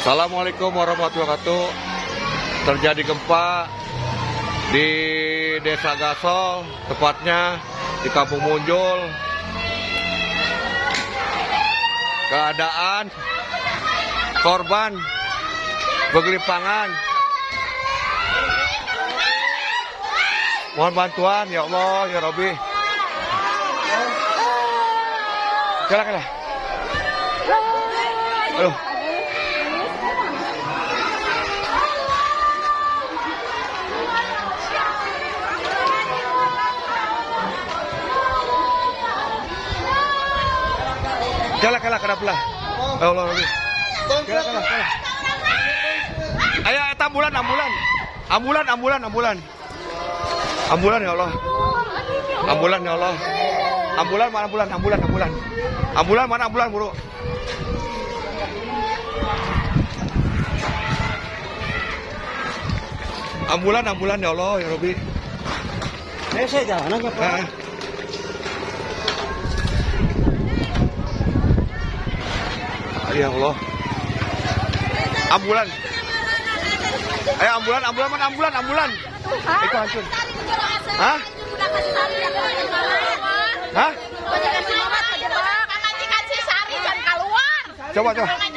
Assalamualaikum warahmatullahi wabarakatuh. Terjadi gempa di Desa Gasol, tepatnya di Kampung Munjul. Keadaan korban bergelimpangan. Mohon bantuan ya Allah ya Robi. Kela. Aduh. Kela kela kena belah. Ya Allah Robi. Kela kela kela. Ayo ambulan ambulan. Ambulan ambulan ambulan. Ambulan ya Allah. Ambulan ya Allah. Ambulan mana ambulan ambulan ambulan. Ambulan mana ambulan buru. Ambulan ambulan ya Allah ya Robi. Eh, saya jalan aja, Pak. Ya Allah. Ambulan. Ayo ambulan, ambulan mana ambulan, ambulan. Itu hancur. Hah? Hah? Coba coba.